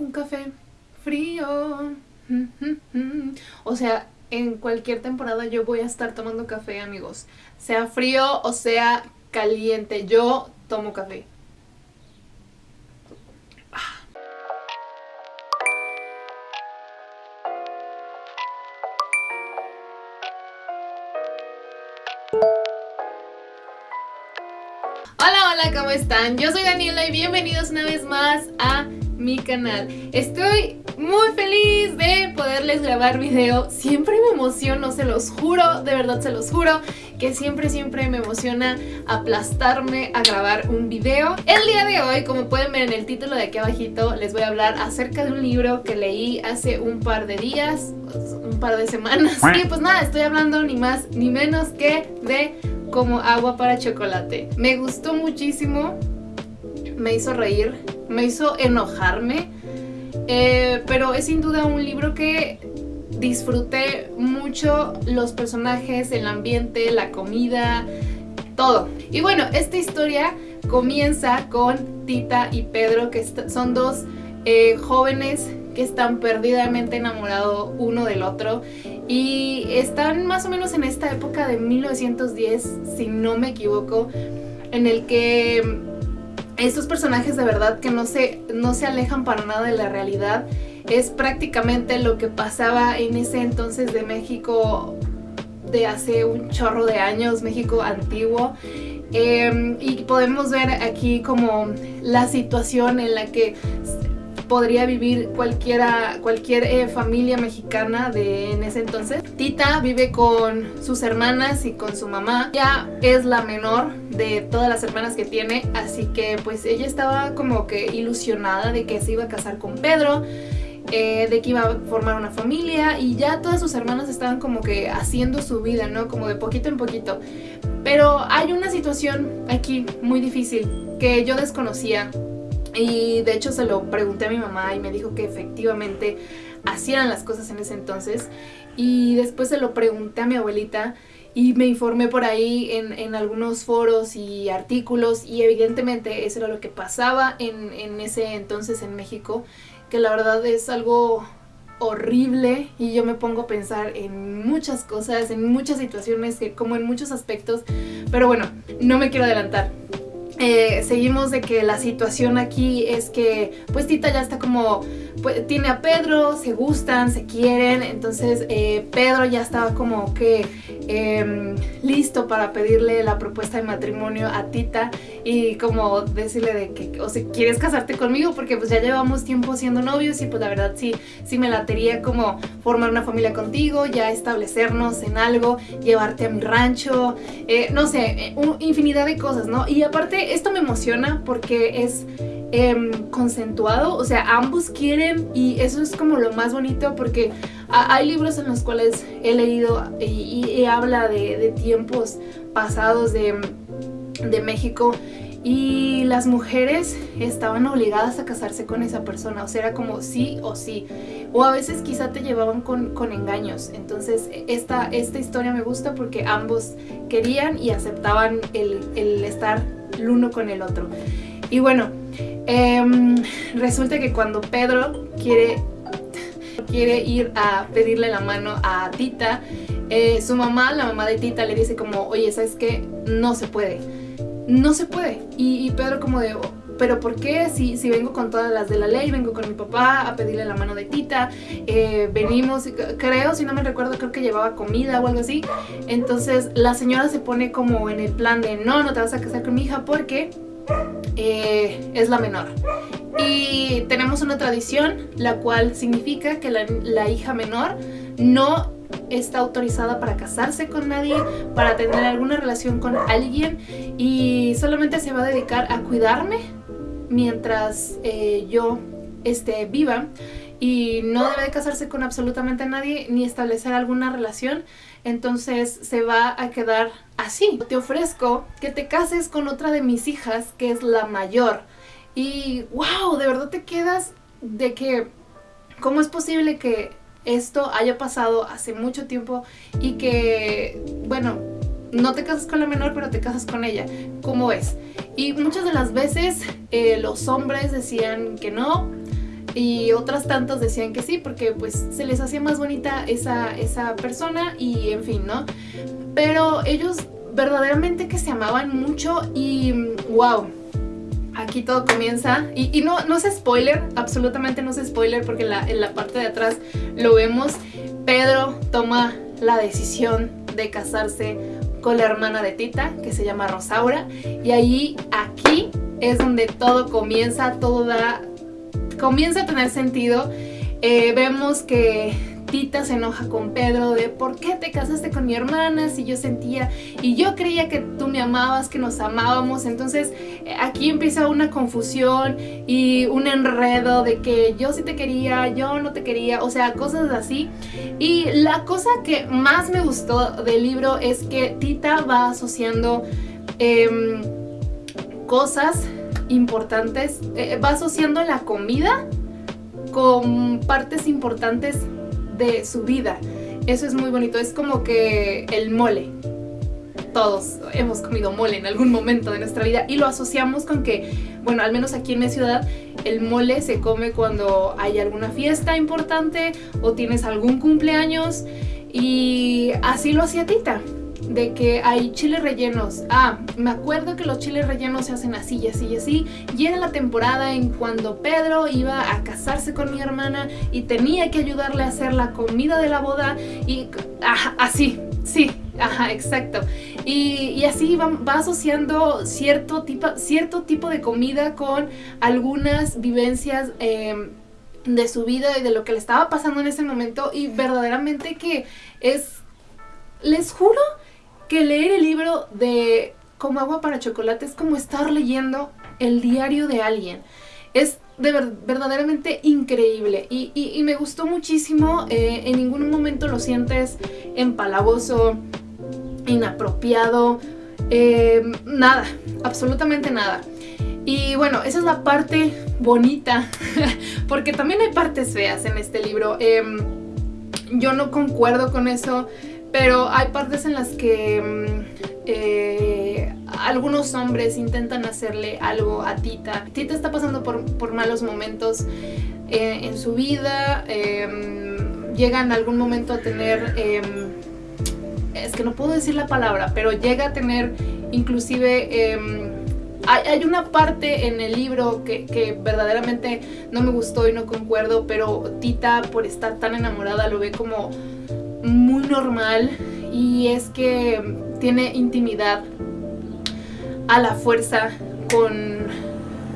un café frío. O sea, en cualquier temporada yo voy a estar tomando café, amigos. Sea frío o sea caliente, yo tomo café. Hola, hola, ¿cómo están? Yo soy Daniela y bienvenidos una vez más a mi canal. Estoy muy feliz de poderles grabar video. Siempre me emociono, se los juro, de verdad se los juro, que siempre, siempre me emociona aplastarme a grabar un video. El día de hoy, como pueden ver en el título de aquí abajito, les voy a hablar acerca de un libro que leí hace un par de días, un par de semanas. Y pues nada, estoy hablando ni más ni menos que de como agua para chocolate. Me gustó muchísimo, me hizo reír, me hizo enojarme, eh, pero es sin duda un libro que disfruté mucho los personajes, el ambiente, la comida, todo. Y bueno, esta historia comienza con Tita y Pedro, que son dos eh, jóvenes que están perdidamente enamorados uno del otro y están más o menos en esta época de 1910, si no me equivoco, en el que estos personajes de verdad que no se, no se alejan para nada de la realidad. Es prácticamente lo que pasaba en ese entonces de México de hace un chorro de años, México antiguo. Em, y podemos ver aquí como la situación en la que podría vivir cualquiera, cualquier eh, familia mexicana de en ese entonces. Tita vive con sus hermanas y con su mamá. Ya es la menor de todas las hermanas que tiene, así que pues ella estaba como que ilusionada de que se iba a casar con Pedro. Eh, de que iba a formar una familia y ya todas sus hermanas estaban como que haciendo su vida, ¿no? Como de poquito en poquito. Pero hay una situación aquí muy difícil que yo desconocía y de hecho se lo pregunté a mi mamá y me dijo que efectivamente hacían las cosas en ese entonces. Y después se lo pregunté a mi abuelita y me informé por ahí en, algunos foros y artículos y evidentemente eso era lo que pasaba en, en ese entonces en México, que la verdad es algo horrible y yo me pongo a pensar en muchas cosas, en muchas situaciones, como en muchos aspectos, pero bueno, no me quiero adelantar. Eh, seguimos de que la situación aquí es que pues Tita ya está como, pues, tiene a Pedro, se gustan, se quieren, entonces eh, Pedro ya estaba como que em, listo para pedirle la propuesta de matrimonio a Tita y como decirle de que, o sea, ¿quieres casarte conmigo? Porque pues ya llevamos tiempo siendo novios y pues la verdad sí, sí me latería como formar una familia contigo, ya establecernos en algo, llevarte a mi rancho, eh, no sé, infinidad de cosas, ¿no? Y aparte esto me emociona porque es concentuado, o sea, ambos quieren y eso es como lo más bonito porque hay libros en los cuales he leído y, habla de, tiempos pasados de, de México y las mujeres estaban obligadas a casarse con esa persona, o sea, era como sí o sí, o a veces quizá te llevaban con, engaños, entonces esta, esta historia me gusta porque ambos querían y aceptaban el, el estar el uno con el otro. Y bueno, em, resulta que cuando Pedro quiere, quiere ir a pedirle la mano a Tita, eh, su mamá, la mamá de Tita, le dice como, oye, ¿sabes qué? No se puede. No se puede. Y, Pedro como de, pero ¿por qué? Si, si, vengo con todas las de la ley, vengo con mi papá a pedirle la mano de Tita, eh, venimos, creo, si no me recuerdo, creo que llevaba comida o algo así. Entonces la señora se pone como en el plan de, no, no te vas a casar con mi hija porque eh, es la menor. Y tenemos una tradición, la cual significa que la, hija menor no está autorizada para casarse con nadie, para tener alguna relación con alguien y solamente se va a dedicar a cuidarme mientras eh, yo esté viva y no debe de casarse con absolutamente nadie ni establecer alguna relación, entonces se va a quedar así. Te ofrezco que te cases con otra de mis hijas, que es la mayor. Y wow, de verdad te quedas de que, ¿cómo es posible que esto haya pasado hace mucho tiempo y que, bueno, no te casas con la menor, pero te casas con ella. ¿Cómo es? Y muchas de las veces eh, los hombres decían que no, y otras tantas decían que sí, porque pues se les hacía más bonita esa, esa persona y en fin, ¿no? Pero ellos verdaderamente que se amaban mucho y wow, aquí todo comienza. Y, no, no es spoiler, absolutamente no es spoiler porque en la parte de atrás lo vemos, Pedro toma la decisión de casarse con la hermana de Tita que se llama Rosaura. Y ahí aquí es donde todo comienza, todo da, comienza a tener sentido. Eh, vemos que Tita se enoja con Pedro de ¿por qué te casaste con mi hermana? Si yo sentía y yo creía que tú me amabas, que nos amábamos. Entonces eh, aquí empieza una confusión y un enredo de que yo sí te quería, yo no te quería, o sea, cosas así. Y la cosa que más me gustó del libro es que Tita va asociando em, cosas importantes, eh, va asociando la comida con partes importantes de su vida. Eso es muy bonito, es como que el mole. Todos hemos comido mole en algún momento de nuestra vida y lo asociamos con que, bueno, al menos aquí en mi ciudad, el mole se come cuando hay alguna fiesta importante o tienes algún cumpleaños y así lo hacía Tita de que hay chiles rellenos. Ah, me acuerdo que los chiles rellenos se hacen así y así y así. Y era la temporada en cuando Pedro iba a casarse con mi hermana y tenía que ayudarle a hacer la comida de la boda y así, sí, ajá, exacto. Y, así va, asociando cierto tipo, cierto tipo de comida con algunas vivencias em, de su vida y de lo que le estaba pasando en ese momento y verdaderamente que es, les juro que leer el libro de Como agua para chocolate es como estar leyendo el diario de alguien. Es de verdaderamente increíble y, me gustó muchísimo. Eh, en ningún momento lo sientes empalagoso, inapropiado, eh, nada, absolutamente nada. Y bueno, esa es la parte bonita, porque también hay partes feas en este libro. Em, yo no concuerdo con eso. Pero hay partes en las que mm, eh, algunos hombres intentan hacerle algo a Tita. Tita está pasando por, malos momentos eh, en su vida. Em, llega en algún momento a tener... Em, es que no puedo decir la palabra, pero llega a tener inclusive... Em, hay, una parte en el libro que, verdaderamente no me gustó y no concuerdo, pero Tita por estar tan enamorada lo ve como muy normal y es que tiene intimidad a la fuerza con,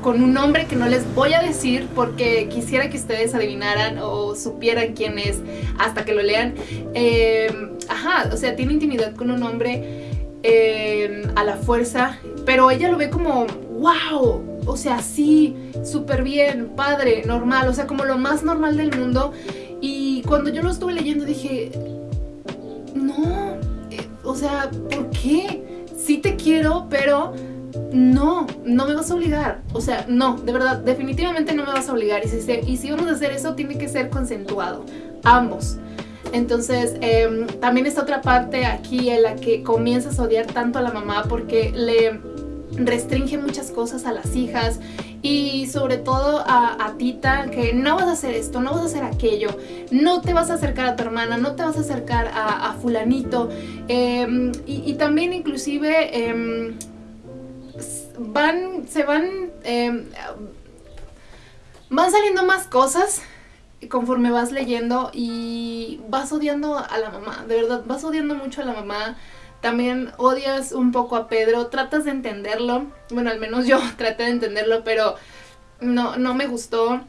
con un hombre que no les voy a decir porque quisiera que ustedes adivinaran o supieran quién es hasta que lo lean. Eh, ajá, o sea, tiene intimidad con un hombre eh, a la fuerza, pero ella lo ve como, wow, o sea, sí, súper bien, padre, normal, o sea, como lo más normal del mundo. Y cuando yo lo estuve leyendo dije, o sea, ¿por qué? Sí te quiero, pero no, no me vas a obligar. O sea, no, de verdad, definitivamente no me vas a obligar. Y si, y si vamos a hacer eso, tiene que ser consensuado, ambos. Entonces, em, también está otra parte aquí en la que comienzas a odiar tanto a la mamá porque le restringe muchas cosas a las hijas y sobre todo a, Tita que no vas a hacer esto, no vas a hacer aquello, no te vas a acercar a tu hermana, no te vas a acercar a, fulanito. Em, y, también inclusive em, van, se van, em, van saliendo más cosas conforme vas leyendo y vas odiando a la mamá, de verdad, vas odiando mucho a la mamá, también odias un poco a Pedro, tratas de entenderlo, bueno, al menos yo traté de entenderlo, pero no, no me gustó.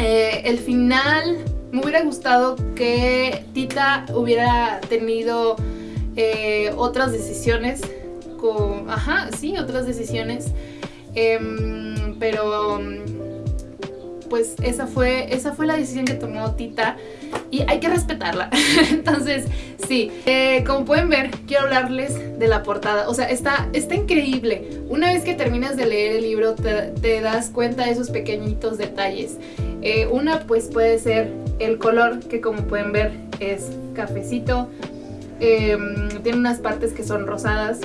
Eh, el final, me hubiera gustado que Tita hubiera tenido eh, otras decisiones, ajá, sí, otras decisiones, em, pero pues esa fue, esa fue la decisión que tomó Tita y hay que respetarla. Entonces, sí, eh, como pueden ver, quiero hablarles de la portada. O sea, está, está increíble. Una vez que terminas de leer el libro, te, das cuenta de esos pequeñitos detalles. Eh, una, pues puede ser el color, que como pueden ver es cafecito. Em, tiene unas partes que son rosadas.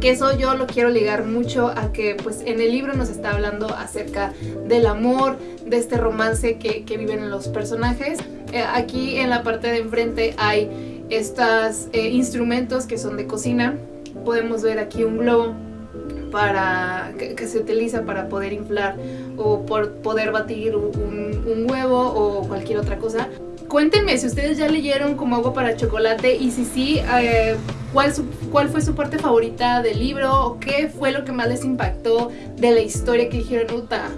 Que eso yo lo quiero ligar mucho a que pues en el libro nos está hablando acerca del amor, de este romance que, viven los personajes. Eh, aquí en la parte de enfrente hay estos eh, instrumentos que son de cocina. Podemos ver aquí un globo para que, se utiliza para poder inflar o por poder batir un, huevo o cualquier otra cosa. Cuéntenme si ustedes ya leyeron como agua para chocolate y si sí, eh, ¿cuál, fue su parte favorita del libro qué fue lo que más les impactó de la historia que dijeron, Uta,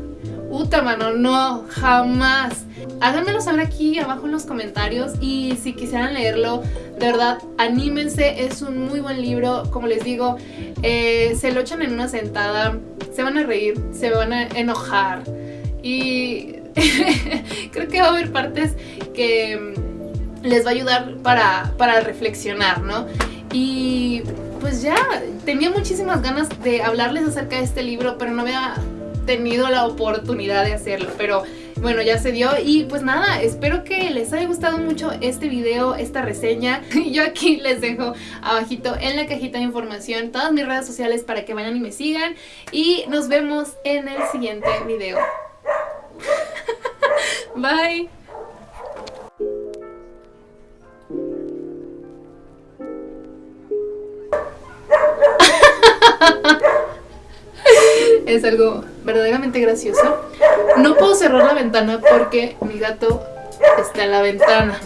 Uta, mano, no, jamás. Háganmelo saber aquí abajo en los comentarios y si quisieran leerlo, de verdad, anímense, es un muy buen libro, como les digo, eh, se lo echan en una sentada, se van a reír, se van a enojar y creo que va a haber partes que les va a ayudar para reflexionar, ¿no? Y pues ya, tenía muchísimas ganas de hablarles acerca de este libro, pero no había tenido la oportunidad de hacerlo, pero bueno, ya se dio y pues nada, espero que les haya gustado mucho este video, esta reseña. Yo aquí les dejo abajito en la cajita de información todas mis redes sociales para que vayan y me sigan y nos vemos en el siguiente video. Bye. Es algo verdaderamente gracioso. No puedo cerrar la ventana porque mi gato está en la ventana.